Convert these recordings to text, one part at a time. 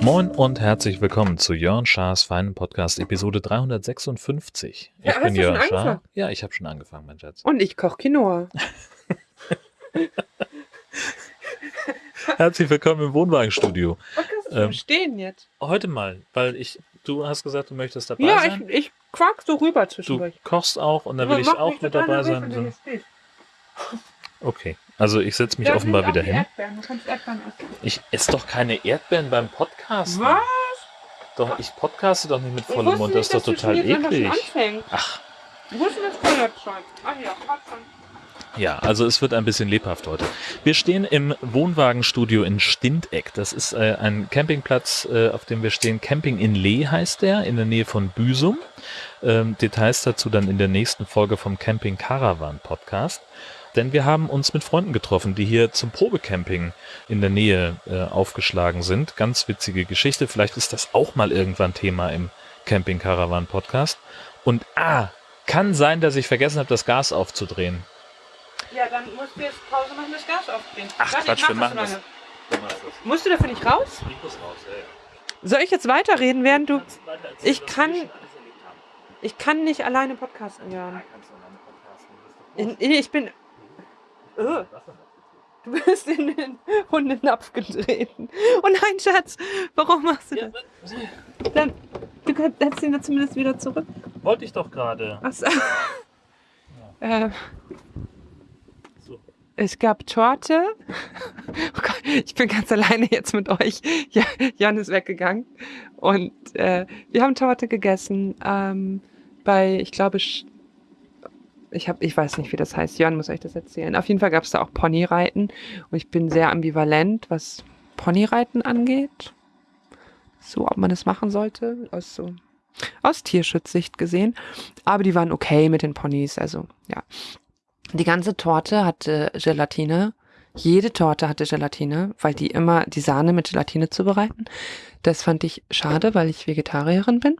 Moin und herzlich willkommen zu Jörn Schars feinen Podcast Episode 356. Ich Ja, bin Jörn Schaar. Ja, ich habe schon angefangen, mein Schatz. Und ich koche Quinoa. Herzlich willkommen im Wohnwagenstudio. Was kannst du Ähm, stehen jetzt? Heute mal, weil ich, du hast gesagt, du möchtest dabei Ja, ich, sein. ich quack so rüber du zwischendurch. kochst auch und dann will ich auch mit dabei sein. du So. Okay, also ich setze mich Da offenbar wieder hin. Erdbeeren. Du kannst Erdbeeren essen. Ich esse doch keine Erdbeeren beim Podcasten. Was? Doch, ich podcaste doch nicht mit vollem Mund, das ist doch du total eklig. Ach, Wo ist denn das Feuerzeug? Ah ja, schon. Ja, also es wird ein bisschen lebhaft heute. Wir stehen im Wohnwagenstudio in Stindeck. Das ist äh, ein Campingplatz, äh, auf dem wir stehen. Camping in Lee heißt der, in der Nähe von Büsum. Ähm, Details dazu dann in der nächsten Folge vom Camping Caravan Podcast. Denn wir haben uns mit Freunden getroffen, die hier zum Probecamping in der Nähe äh, aufgeschlagen sind. Ganz witzige Geschichte. Vielleicht ist das auch mal irgendwann Thema im Camping Caravan Podcast. Und ah, kann sein, dass ich vergessen habe, das Gas aufzudrehen. Ja, dann musst du jetzt Pause machen, das Gas aufdrehen. Ach, Warte, Quatsch, ich wir mach machen das. Musst du dafür nicht raus? Mikros raus, ja, ja. Soll ich jetzt weiterreden, während du... Kannst weiter erzählen, Ich kann-. Ich kann nicht alleine podcasten, doch Ich, ich bin... Denn? du bist in den Hundenapf getreten. Oh nein, Schatz, warum machst du Ja, das? Dann, du kannst- setzt ihn dann zumindest wieder zurück. wollte ich doch gerade. Ach so. äh. Es gab Torte. Oh Gott, ich bin ganz alleine jetzt mit euch. Ja, Jan ist weggegangen. Und äh, wir haben Torte gegessen ähm, bei, ich glaube, ich, hab, ich weiß nicht, wie das heißt. Jan muss euch das erzählen. Auf jeden Fall gab es da auch Ponyreiten. Und ich bin sehr ambivalent, was Ponyreiten angeht. So, ob man das machen sollte. Aus so aus Tierschutzsicht gesehen. Aber die waren okay mit den Ponys. Also, ja. Die ganze Torte hatte Gelatine. Jede Torte hatte Gelatine, weil die immer die Sahne mit Gelatine zubereiten. Das fand ich schade, weil ich Vegetarierin bin.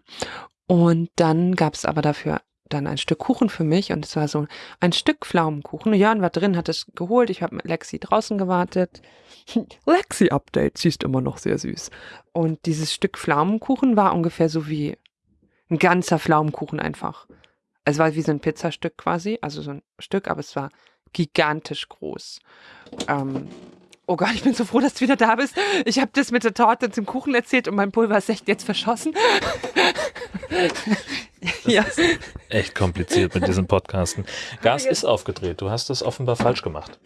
Und dann gab es aber dafür dann ein Stück Kuchen für mich und es war so ein Stück Pflaumenkuchen. Jörn war drin, hat es geholt. Ich habe mit Lexi draußen gewartet. Lexi-Update, sie ist immer noch sehr süß. Und dieses Stück Pflaumenkuchen war ungefähr so wie ein ganzer Pflaumenkuchen einfach. Es war wie so ein Pizzastück quasi, also so ein Stück, aber es war gigantisch groß. Ähm, oh Gott, ich bin so froh, dass du wieder da bist. Ich habe das mit der Torte und dem Kuchen erzählt und mein Pulver ist echt jetzt verschossen. ja. Echt kompliziert mit diesem Podcasten. Gas ist aufgedreht. Du hast das offenbar falsch gemacht.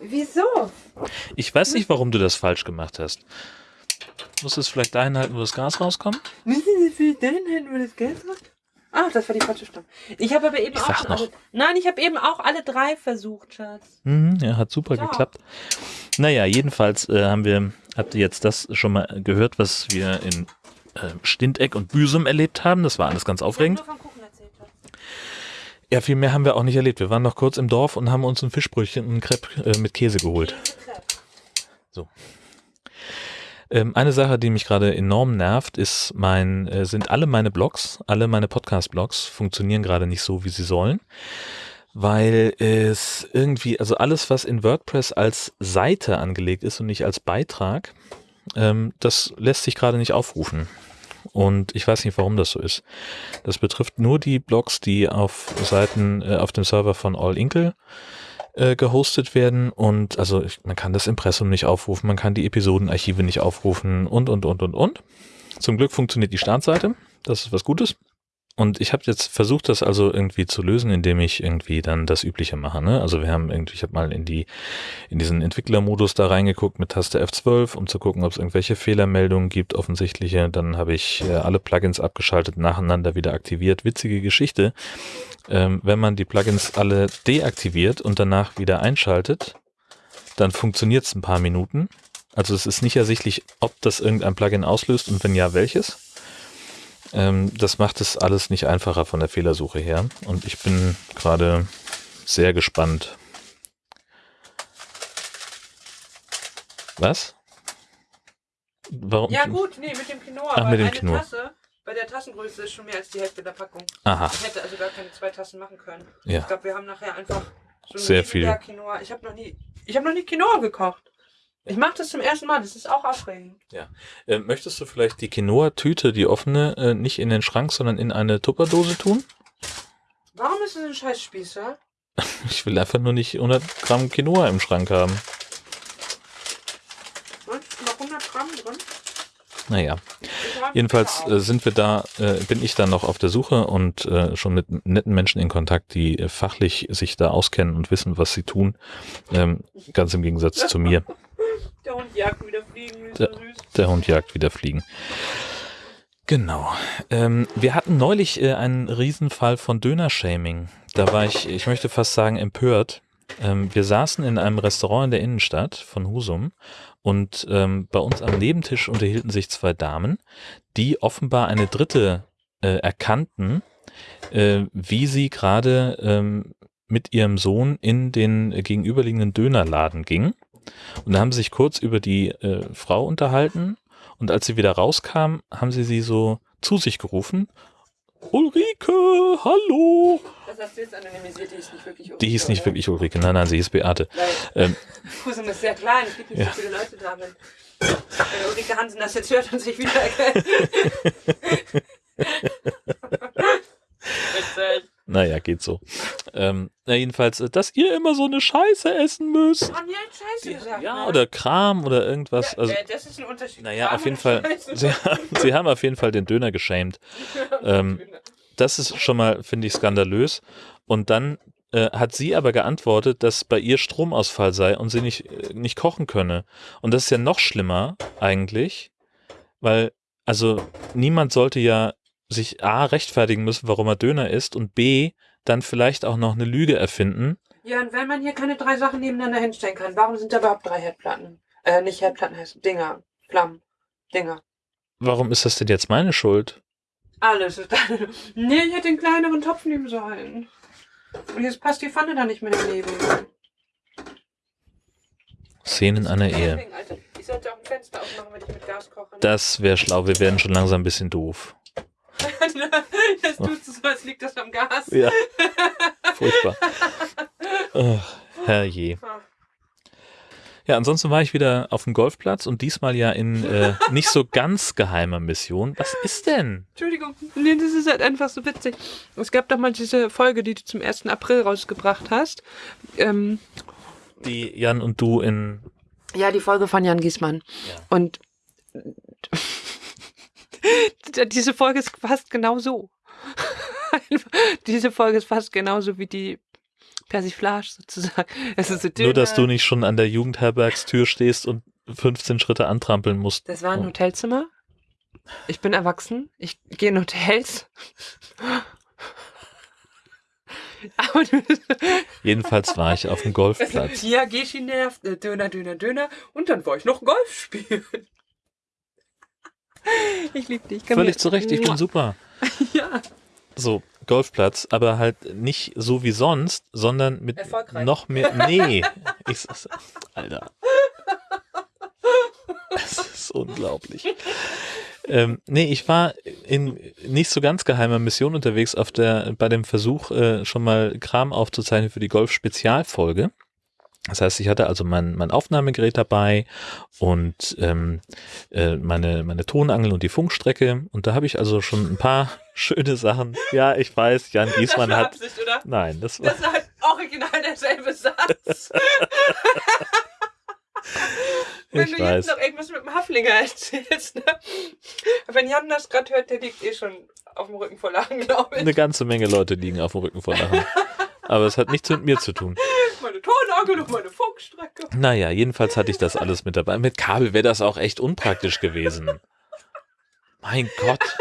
Wieso? Ich weiß nicht, warum du das falsch gemacht hast. Musst du es vielleicht dahin halten, wo das Gas rauskommt? Müssen Sie für den hin, wo das Geld raus? Ah, das war die falsche Stimme. Ich habe aber eben Ich auch. Alle, nein, ich habe eben auch alle drei versucht, Schatz. Mhm, ja, hat super Ja. geklappt. Naja, jedenfalls äh, haben wir, habt ihr jetzt das schon mal gehört, was wir in äh, Stindeck und Büsum erlebt haben. Das war alles ganz aufregend. Ja, viel mehr haben wir auch nicht erlebt. Wir waren noch kurz im Dorf und haben uns ein Fischbrötchen und ein Crepe äh, mit Käse geholt. Ähm, eine Sache, die mich gerade enorm nervt, ist mein, äh, sind alle meine Blogs, alle meine Podcast-Blogs funktionieren gerade nicht so, wie sie sollen. Weil es irgendwie, also alles, was in WordPress als Seite angelegt ist und nicht als Beitrag, ähm, das lässt sich gerade nicht aufrufen. Und ich weiß nicht, warum das so ist. Das betrifft nur die Blogs, die auf Seiten, äh, auf dem Server von All Inkle äh, gehostet werden und also ich, man kann das Impressum nicht aufrufen, man kann die Episodenarchive nicht aufrufen und und und und und. Zum Glück funktioniert die Startseite, das ist was Gutes. Und ich habe jetzt versucht, das also irgendwie zu lösen, indem ich irgendwie dann das Übliche mache. Ne? Also wir haben irgendwie, ich habe mal in die in diesen Entwicklermodus da reingeguckt mit Taste F12, um zu gucken, ob es irgendwelche Fehlermeldungen gibt, offensichtliche. Dann habe ich äh, alle Plugins abgeschaltet, nacheinander wieder aktiviert. Witzige Geschichte. Ähm, wenn man die Plugins alle deaktiviert und danach wieder einschaltet, dann funktioniert es ein paar Minuten. Also es ist nicht ersichtlich, ob das irgendein Plugin auslöst und wenn ja, welches. Ähm, das macht es alles nicht einfacher von der Fehlersuche her. Und ich bin gerade sehr gespannt. Was? Warum? Ja gut, nee, mit dem Quinoa. Ach, mit dem eine Quinoa. Tasse, bei der Tassengröße ist schon mehr als die Hälfte der Packung. Aha, Ich hätte also gar keine zwei Tassen machen können. ja. Ich glaube, wir haben nachher einfach so Sehr viel. Quinoa. Ich habe noch nie, ich habe noch nie Quinoa gekocht. Ich mache das zum ersten Mal. Das ist auch aufregend. Äh, möchtest du vielleicht die Quinoa-Tüte, die offene, äh, nicht in den Schrank, sondern in eine Tupperdose tun? Warum ist das ein Scheißspießer? Ich will einfach nur nicht 100 Gramm Quinoa im Schrank haben. Und noch 100 Gramm drin? Naja, jedenfalls äh, sind wir da, äh, bin ich dann noch auf der Suche und äh, schon mit netten Menschen in Kontakt, die äh, fachlich sich da auskennen und wissen, was sie tun. Ähm, ganz im Gegensatz zu mir. Der Hund jagt wieder Fliegen. Der-. Der Hund jagt wieder Fliegen. Genau. Ähm, wir hatten neulich äh, einen Riesenfall von Döner-Shaming. Da war ich, ich möchte fast sagen, empört. Ähm, wir saßen in einem Restaurant in der Innenstadt von Husum und ähm, bei uns am Nebentisch unterhielten sich zwei Damen, die offenbar eine dritte äh, erkannten, äh, wie sie gerade ähm, mit ihrem Sohn in den äh, gegenüberliegenden Dönerladen ging. Und da haben sie sich kurz über die äh, Frau unterhalten und als sie wieder rauskam, haben sie sie so zu sich gerufen. Ulrike, hallo. Das hast du jetzt anonymisiert. Die ist nicht wirklich Die hieß nicht oder? wirklich Ulrike, nein, nein, sie hieß Beate. Ähm, Husum ist sehr klein. Es gibt nicht Ja. so viele Leute da. Wenn, wenn Ulrike Hansen das jetzt hört und sich wieder erkennt. Witzig. Naja, geht so. Ähm, na jedenfalls, äh, dass ihr immer so eine Scheiße essen müsst. Haben die jetzt Scheiße gesagt? Ja, ne? oder Kram oder irgendwas. Ja, Also, äh, das ist ein Unterschied. naja, Kram auf jeden Fall, sie haben, sie haben auf jeden Fall den Döner geschämt. ähm, Das ist schon mal, finde ich, skandalös. Und dann äh, hat sie aber geantwortet, dass bei ihr Stromausfall sei und sie nicht, äh, nicht kochen könne. Und das ist ja noch schlimmer eigentlich, weil, also niemand sollte ja sich A rechtfertigen müssen, warum er Döner isst und B dann vielleicht auch noch eine Lüge erfinden. Ja, und wenn man hier keine drei Sachen nebeneinander hinstellen kann, warum sind da überhaupt drei Herdplatten? Äh, nicht Herdplatten heißt Dinger, Flammen, Dinger. Warum ist das denn jetzt meine Schuld? Alles ist deine. Nee, ich hätte den kleineren Topf nehmen sollen. Und jetzt passt die Pfanne da nicht mehr daneben. Szenen einer Ehe. Koche. Das wäre schlau, wir werden schon langsam ein bisschen doof. Das tut so, als liegt das am Gas. Ja. Furchtbar. Ach, herrje. Ja, ansonsten war ich wieder auf dem Golfplatz und diesmal ja in äh, nicht so ganz geheimer Mission. Was ist denn? Entschuldigung. Nee, das ist halt einfach so witzig. Es gab doch mal diese Folge, die du zum 1. April rausgebracht hast. Ähm, Die Jan und du in. Ja, die Folge von Jan Giesmann. Ja. Und diese Folge ist fast genau so. diese Folge ist fast genauso wie die Persiflage sozusagen. Es ist so Nur, dass du nicht schon an der Jugendherbergstür stehst und 15 Schritte antrampeln musst. Das war ein Oh. Hotelzimmer. Ich bin erwachsen. Ich gehe in Hotels. Jedenfalls war ich auf dem Golfplatz. ja, Geschi nervt, Döner, Döner, Döner. Und dann war ich noch Golf spielen. Ich liebe dich. Komm Völlig her. zu Recht, ich bin super. Ja. So, Golfplatz, aber halt nicht so wie sonst, sondern mit noch mehr. Nee. Ich, Alter. Das ist unglaublich. Ähm, nee, ich war in nicht so ganz geheimer Mission unterwegs auf der, bei dem Versuch, äh, schon mal Kram aufzuzeichnen für die Golf-Spezialfolge. Das heißt, ich hatte also mein, mein Aufnahmegerät dabei und ähm, äh, meine, meine Tonangel und die Funkstrecke. Und da habe ich also schon ein paar schöne Sachen. Ja, ich weiß, Jan Giesmann war hat. Absicht, oder? Nein, das war. Das ist halt original derselbe Satz. Wenn Ich du weiß. jetzt noch irgendwas mit dem Haflinger erzählst, ne? Wenn Jan das gerade hört, der liegt eh schon auf dem Rücken vor Lachen, glaube ich. Eine ganze Menge Leute liegen auf dem Rücken vor Lachen. Aber es hat nichts mit mir zu tun. Tonangel und meine Funkstrecke. Naja, jedenfalls hatte ich das alles mit dabei. Mit Kabel wäre das auch echt unpraktisch gewesen. Mein Gott.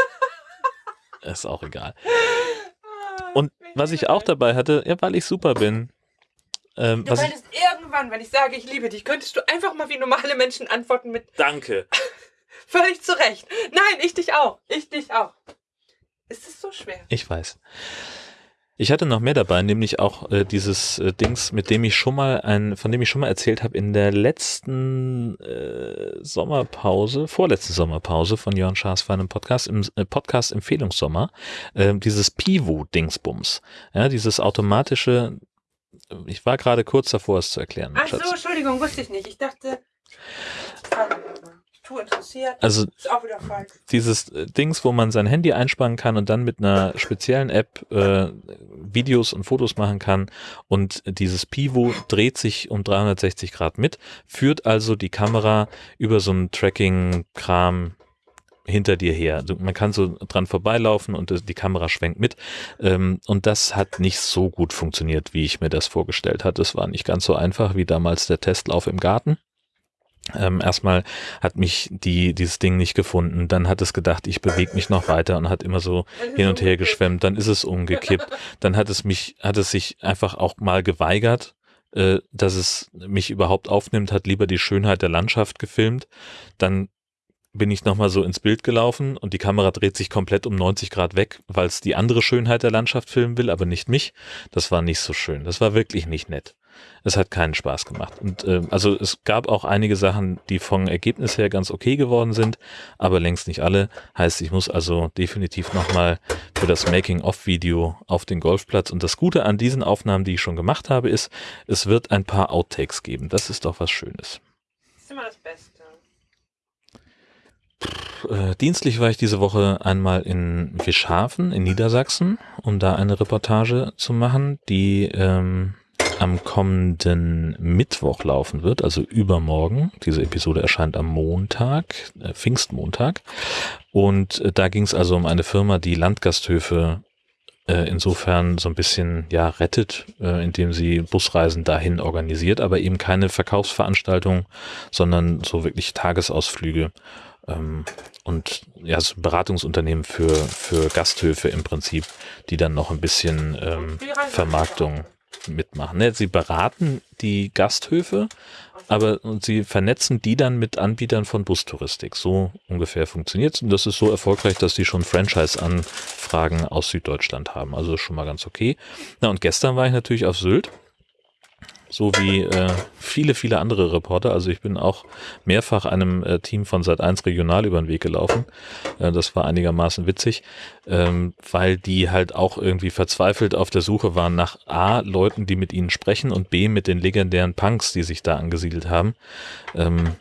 Ist auch egal. Und was ich auch dabei hatte, ja, weil ich super bin. Ähm, Du was ich, könntest irgendwann, wenn ich sage, ich liebe dich, könntest du einfach mal wie normale Menschen antworten mit danke. völlig zurecht. Nein, ich dich auch. Ich dich auch. Ist es so schwer? Ich weiß. Ich hatte noch mehr dabei, nämlich auch äh, dieses äh, Dings, mit dem ich schon mal ein, von dem ich schon mal erzählt habe in der letzten äh, Sommerpause, vorletzten Sommerpause von Jörn Schaas für einen Podcast im äh, Podcast Empfehlungssommer, äh, dieses Pivo Dingsbums, ja, dieses automatische. Ich war gerade kurz davor, es zu erklären. Ach so, Entschuldigung, wusste ich nicht. Ich dachte. Interessiert. Also dieses äh, Dings, wo man sein Handy einspannen kann und dann mit einer speziellen App äh, Videos und Fotos machen kann und dieses Pivo dreht sich um 360 Grad mit, führt also die Kamera über so einen Tracking-Kram hinter dir her. Also man kann so dran vorbeilaufen und das- die Kamera schwenkt mit. Ähm, und das hat nicht so gut funktioniert, wie ich mir das vorgestellt hatte. Es war nicht ganz so einfach wie damals der Testlauf im Garten. Ähm, erstmal hat mich die, dieses Ding nicht gefunden, dann hat es gedacht, ich bewege mich noch weiter und hat immer so hin und her geschwemmt, dann ist es umgekippt, dann hat es mich, hat es sich einfach auch mal geweigert, äh, dass es mich überhaupt aufnimmt, hat lieber die Schönheit der Landschaft gefilmt, dann bin ich nochmal so ins Bild gelaufen und die Kamera dreht sich komplett um 90 Grad weg, weil es die andere Schönheit der Landschaft filmen will, aber nicht mich. Das war nicht so schön. Das war wirklich nicht nett. Es hat keinen Spaß gemacht. Und äh, also es gab auch einige Sachen, die vom Ergebnis her ganz okay geworden sind, aber längst nicht alle. Heißt, ich muss also definitiv nochmal für das Making-of-Video auf den Golfplatz. Und das Gute an diesen Aufnahmen, die ich schon gemacht habe, ist, es wird ein paar Outtakes geben. Das ist doch was Schönes. Das ist immer das Beste. Äh, dienstlich war ich diese Woche einmal in Wischhafen in Niedersachsen, um da eine Reportage zu machen, die ähm, am kommenden Mittwoch laufen wird, also übermorgen. Diese Episode erscheint am Montag, äh, Pfingstmontag. Und äh, da ging es also um eine Firma, die Landgasthöfe äh, insofern so ein bisschen ja rettet, äh, indem sie Busreisen dahin organisiert, aber eben keine Verkaufsveranstaltung, sondern so wirklich Tagesausflüge ähm, und ja, ein Beratungsunternehmen für, für Gasthöfe im Prinzip, die dann noch ein bisschen ähm, Vermarktung mitmachen. Ne, sie beraten die Gasthöfe, aber sie vernetzen die dann mit Anbietern von Bustouristik. So ungefähr funktioniert es. Und das ist so erfolgreich, dass die schon Franchise-Anfragen aus Süddeutschland haben. Also schon mal ganz okay. Na, und gestern war ich natürlich auf Sylt. So wie äh, viele, viele andere Reporter. Also ich bin auch mehrfach einem äh, Team von Sat1 Regional über den Weg gelaufen. Äh, das war einigermaßen witzig, ähm, weil die halt auch irgendwie verzweifelt auf der Suche waren nach A, Leuten, die mit ihnen sprechen und B, mit den legendären Punks, die sich da angesiedelt haben. Ähm,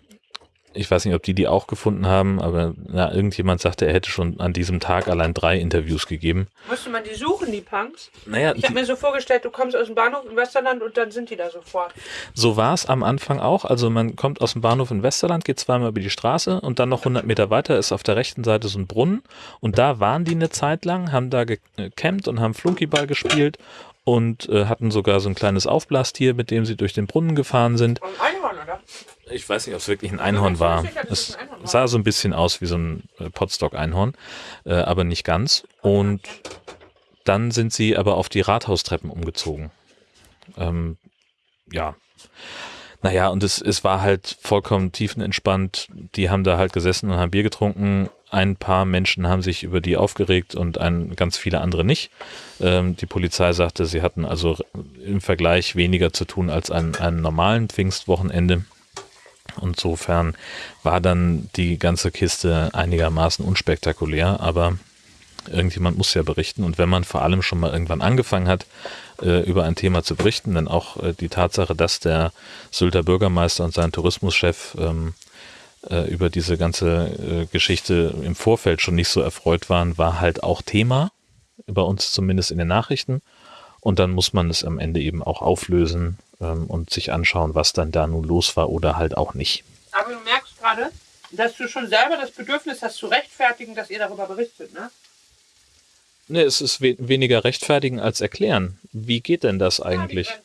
ich weiß nicht, ob die die auch gefunden haben, aber na, irgendjemand sagte, er hätte schon an diesem Tag allein drei Interviews gegeben. Musste man die suchen, die Punks? Naja, Ich habe mir so vorgestellt, du kommst aus dem Bahnhof in Westerland und dann sind die da sofort. So war es am Anfang auch. Also man kommt aus dem Bahnhof in Westerland, geht zweimal über die Straße und dann noch 100 Meter weiter ist auf der rechten Seite so ein Brunnen. Und da waren die eine Zeit lang, haben da gecampt und haben Flunkyball gespielt und äh, hatten sogar so ein kleines Aufblastier, mit dem sie durch den Brunnen gefahren sind. Und? Ich weiß nicht, ob es wirklich ein Einhorn war. es sah so ein bisschen aus wie so ein äh, Potstock-Einhorn, äh, aber nicht ganz. Und dann sind sie aber auf die Rathaustreppen umgezogen. Ähm, ja. Naja, und es, es war halt vollkommen tiefenentspannt. Die haben da halt gesessen und haben Bier getrunken. Ein paar Menschen haben sich über die aufgeregt und ein, ganz viele andere nicht. Ähm, die Polizei sagte, sie hatten also im Vergleich weniger zu tun als an einem normalen Pfingstwochenende. Insofern war dann die ganze Kiste einigermaßen unspektakulär, aber irgendjemand muss ja berichten. Und wenn man vor allem schon mal irgendwann angefangen hat, äh, über ein Thema zu berichten, dann auch äh, die Tatsache, dass der Sylter Bürgermeister und sein Tourismuschef ähm, äh, über diese ganze äh, Geschichte im Vorfeld schon nicht so erfreut waren, war halt auch Thema, bei uns zumindest in den Nachrichten. Und dann muss man es am Ende eben auch auflösen ähm, und sich anschauen, was dann da nun los war oder halt auch nicht. Aber du merkst gerade, dass du schon selber das Bedürfnis hast zu rechtfertigen, dass ihr darüber berichtet, ne? Ne, es ist we weniger rechtfertigen als erklären. Wie geht denn das eigentlich? Ja, ja.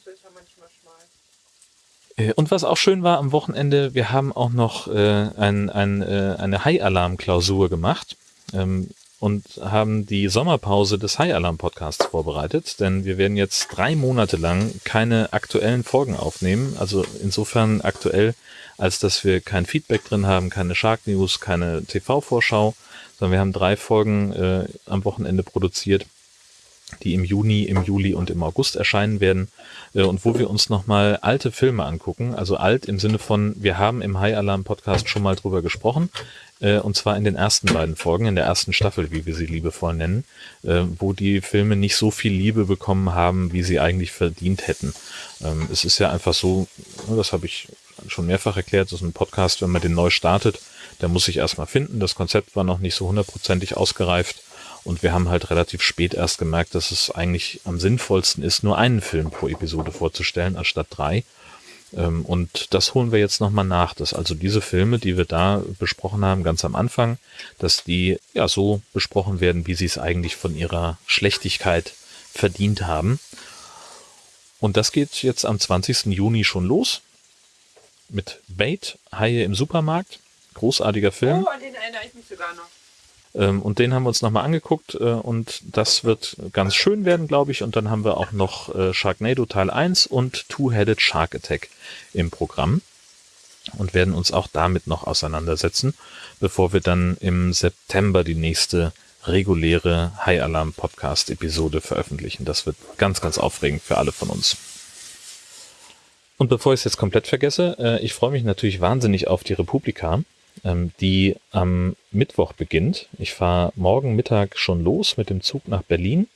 Äh, Und was auch schön war am Wochenende, wir haben auch noch äh, ein, ein, äh, eine High-Alarm-Klausur gemacht ähm, und haben die Sommerpause des High-Alarm-Podcasts vorbereitet, denn wir werden jetzt drei Monate lang keine aktuellen Folgen aufnehmen, also insofern aktuell, als dass wir kein Feedback drin haben, keine Shark News, keine TV-Vorschau, sondern wir haben drei Folgen äh, am Wochenende produziert die im Juni, im Juli und im August erscheinen werden äh, und wo wir uns nochmal alte Filme angucken. Also alt im Sinne von, wir haben im High Alarm Podcast schon mal drüber gesprochen äh, und zwar in den ersten beiden Folgen, in der ersten Staffel, wie wir sie liebevoll nennen, äh, wo die Filme nicht so viel Liebe bekommen haben, wie sie eigentlich verdient hätten. Ähm, es ist ja einfach so, das habe ich schon mehrfach erklärt, das ein Podcast, wenn man den neu startet, der muss sich erstmal finden. Das Konzept war noch nicht so hundertprozentig ausgereift. Und wir haben halt relativ spät erst gemerkt, dass es eigentlich am sinnvollsten ist, nur einen Film pro Episode vorzustellen, anstatt drei. Ähm, und das holen wir jetzt nochmal nach, dass also diese Filme, die wir da besprochen haben, ganz am Anfang, dass die ja so besprochen werden, wie sie es eigentlich von ihrer Schlechtigkeit verdient haben. Und das geht jetzt am 20. Juni schon los mit Bait, Haie im Supermarkt. Großartiger Film. Oh, an den erinnere ich mich sogar noch. Ähm, und den haben wir uns nochmal angeguckt äh, und das wird ganz schön werden, glaube ich. Und dann haben wir auch noch äh, Sharknado Teil 1 und Two-Headed Shark Attack im Programm und werden uns auch damit noch auseinandersetzen, bevor wir dann im September die nächste reguläre High Alarm Podcast Episode veröffentlichen. Das wird ganz, ganz aufregend für alle von uns. Und bevor ich es jetzt komplett vergesse, äh, ich freue mich natürlich wahnsinnig auf die Republika die am Mittwoch beginnt. Ich fahre morgen Mittag schon los mit dem Zug nach Berlin.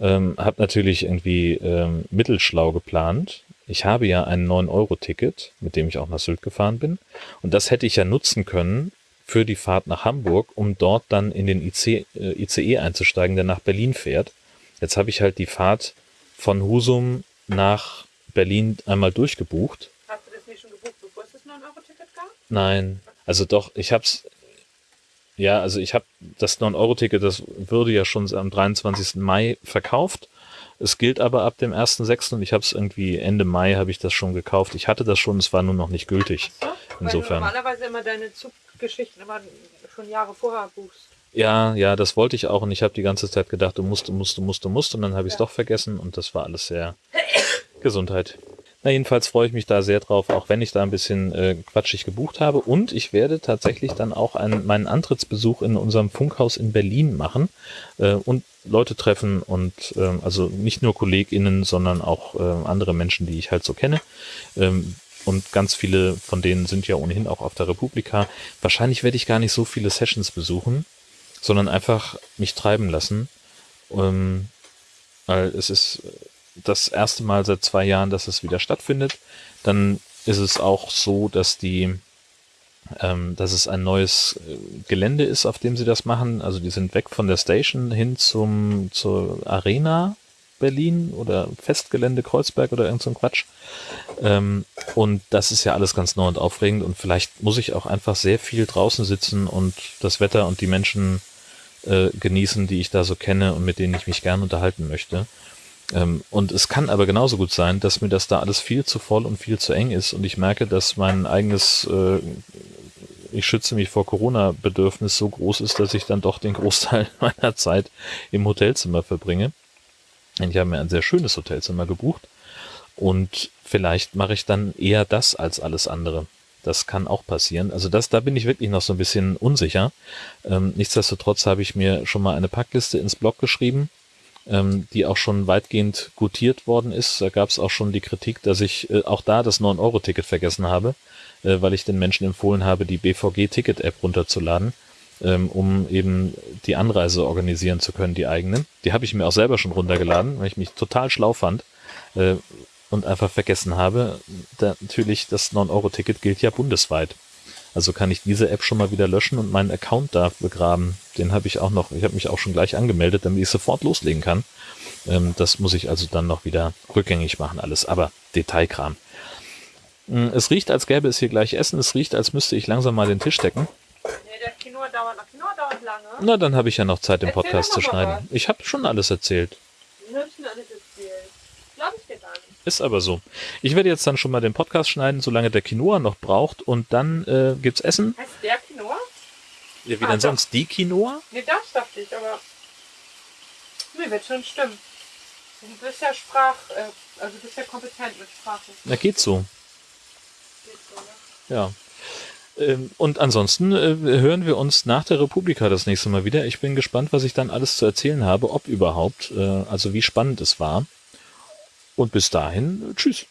Ähm, habe natürlich irgendwie ähm, mittelschlau geplant. Ich habe ja ein 9-Euro-Ticket, mit dem ich auch nach Sylt gefahren bin. Und das hätte ich ja nutzen können für die Fahrt nach Hamburg, um dort dann in den IC, äh, ICE einzusteigen, der nach Berlin fährt. Jetzt habe ich halt die Fahrt von Husum nach Berlin einmal durchgebucht. Hast du das nicht schon gebucht, bevor es das 9-Euro-Ticket gab? Nein, also doch, ich hab's, ja, also ich habe das 9-Euro-Ticket, das würde ja schon am 23. Mai verkauft. Es gilt aber ab dem 1.6. und ich habe es irgendwie Ende Mai habe ich das schon gekauft. Ich hatte das schon, es war nur noch nicht gültig. So, Insofern. Normalerweise immer deine Zuggeschichten immer schon Jahre vorher buchst. Ja, ja, das wollte ich auch und ich habe die ganze Zeit gedacht, du musst, du musst, du musst, du musst und dann habe ich es Ja. doch vergessen und das war alles sehr Gesundheit. Na, jedenfalls freue ich mich da sehr drauf, auch wenn ich da ein bisschen äh, quatschig gebucht habe. Und ich werde tatsächlich dann auch einen, meinen Antrittsbesuch in unserem Funkhaus in Berlin machen äh, und Leute treffen und ähm, also nicht nur KollegInnen, sondern auch äh, andere Menschen, die ich halt so kenne. Ähm, und ganz viele von denen sind ja ohnehin auch auf der Republika. Wahrscheinlich werde ich gar nicht so viele Sessions besuchen, sondern einfach mich treiben lassen. Ähm, weil es ist das erste Mal seit zwei Jahren, dass es wieder stattfindet. Dann ist es auch so, dass die, ähm, dass es ein neues äh, Gelände ist, auf dem sie das machen. Also die sind weg von der Station hin zum zur Arena Berlin oder Festgelände Kreuzberg oder irgend so ein Quatsch. Ähm, und das ist ja alles ganz neu und aufregend und vielleicht muss ich auch einfach sehr viel draußen sitzen und das Wetter und die Menschen äh, genießen, die ich da so kenne und mit denen ich mich gern unterhalten möchte. Ähm, und es kann aber genauso gut sein, dass mir das da alles viel zu voll und viel zu eng ist und ich merke, dass mein eigenes, äh, ich schütze mich vor Corona-Bedürfnis so groß ist, dass ich dann doch den Großteil meiner Zeit im Hotelzimmer verbringe. Ich habe mir ein sehr schönes Hotelzimmer gebucht und vielleicht mache ich dann eher das als alles andere. Das kann auch passieren. Also das, da bin ich wirklich noch so ein bisschen unsicher. Ähm, nichtsdestotrotz habe ich mir schon mal eine Packliste ins Blog geschrieben, ähm, die auch schon weitgehend gutiert worden ist. Da gab es auch schon die Kritik, dass ich äh, auch da das 9-Euro-Ticket vergessen habe, äh, weil ich den Menschen empfohlen habe, die BVG-Ticket-App runterzuladen, ähm, um eben die Anreise organisieren zu können, die eigene. Die habe ich mir auch selber schon runtergeladen, weil ich mich total schlau fand äh, und einfach vergessen habe. Da, natürlich, das 9-Euro-Ticket gilt ja bundesweit. Also kann ich diese App schon mal wieder löschen und meinen Account da begraben. Den habe ich auch noch, ich habe mich auch schon gleich angemeldet, damit ich sofort loslegen kann. Ähm, das muss ich also dann noch wieder rückgängig machen, alles. Aber Detailkram. Mm, Es riecht, als gäbe es hier gleich Essen. Es riecht, als müsste ich langsam mal den Tisch decken. Nee, der Quinoa dauert, Quinoa dauert lange. Na, dann habe ich ja noch Zeit, den Erzähl Podcast zu schneiden. Ich habe schon alles erzählt. Wir müssen alles erzählen. Glaube ich dir gar nicht. Ist aber so. Ich werde jetzt dann schon mal den Podcast schneiden, solange der Quinoa noch braucht. Und dann äh, gibt's Essen. Heißt der Quinoa? Ja, wie Ah, denn doch. sonst? Die Quinoa? Nee, das dachte ich, aber. Nee, wird schon stimmen. Du bist ja Sprach, äh, also du bist ja kompetent mit Sprache. Na, geht so. Geht so, ne? Ja. Ähm, und ansonsten äh, hören wir uns nach der Republika das nächste Mal wieder. Ich bin gespannt, was ich dann alles zu erzählen habe, ob überhaupt, äh, also wie spannend es war. Und bis dahin, tschüss.